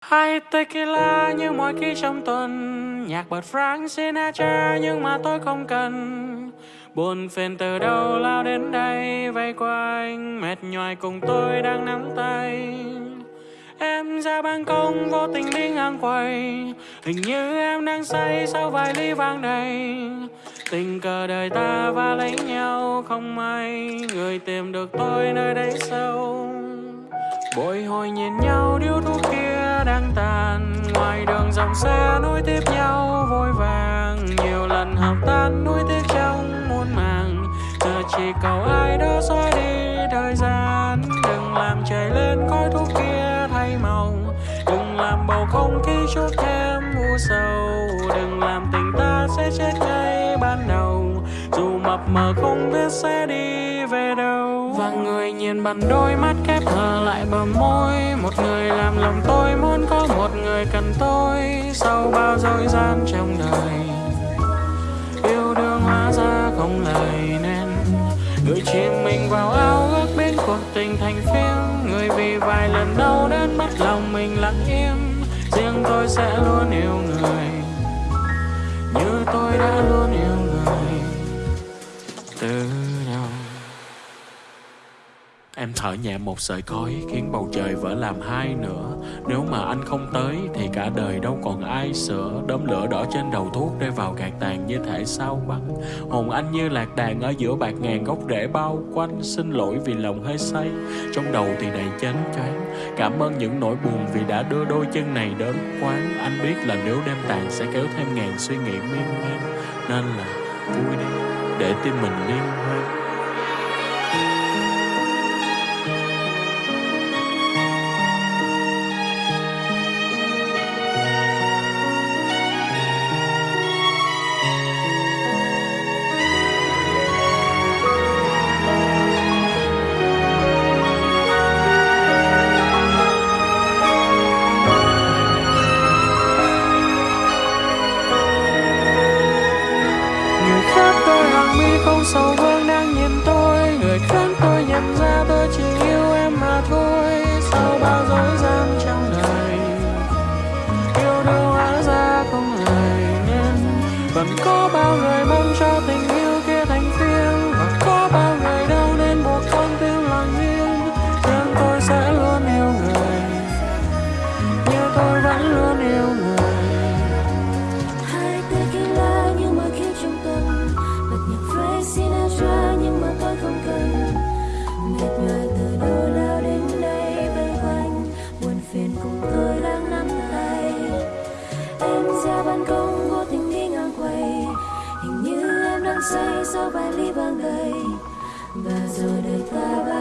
Hai tequila như mọi khi trong tuần. Nhạc bật Frank Sinatra nhưng mà tôi không cần. Buồn phiền từ đâu lao đến đây, vây quanh, Mệt nhoài cùng tôi đang nắm tay. Em ra ban công vô tình đi ngang quầy. Hình như em đang say sau vài ly vang đầy. Tình cờ đời ta va lấy nhau, không may Người tìm được tôi nơi đây sâu. Bồi hồi nhìn nhau điếu thuốc kia đang tàn. Ngoài đường dòng xe nối tiếp nhau, vội vàng. Nhiều lần học tan, nuối tiếc trong muôn màng. Giờ chỉ cầu ai đó xóa đi thời gian. Đừng làm trời lên khói thuốc kia thay màu. Đừng làm bầu không khí chút thêm u sầu. Đừng làm tình ta sẽ chết ngay ban đầu. Dù mập mờ không biết sẽ đi về đâu. Và người nhìn bằng đôi mắt khép hờ là trong đời. Yêu đương hóa ra không lời nên, Người chìm mình vào ao ước biến cuộc tình thành phim. Người vì vài lần đau đến mất lòng mình lặng im. Riêng tôi sẽ luôn yêu người Như tôi đã luôn yêu người Từ Em thở nhẹ một sợi khói khiến bầu trời vỡ làm hai nữa Nếu mà anh không tới, thì cả đời đâu còn ai sửa. Đốm lửa đỏ trên đầu thuốc rơi vào gạt tàn như thể sao băng. Hồn anh như lạc đàn ở giữa bạc ngàn gốc rễ bao quanh. Xin lỗi vì lòng hơi say, Trong đầu thì đầy chán choáng Cảm ơn những nỗi buồn vì đã đưa đôi chân này đến quán. Anh biết là nếu đêm tàn sẽ kéo thêm ngàn suy nghĩ miên man, Nên là vui đi, để tim mình liên hoan. Mi không sầu vương đang nhìn tôi. Người khác tôi nhận ra tôi chỉ vali bằng gầy. Và rồi đời ta bay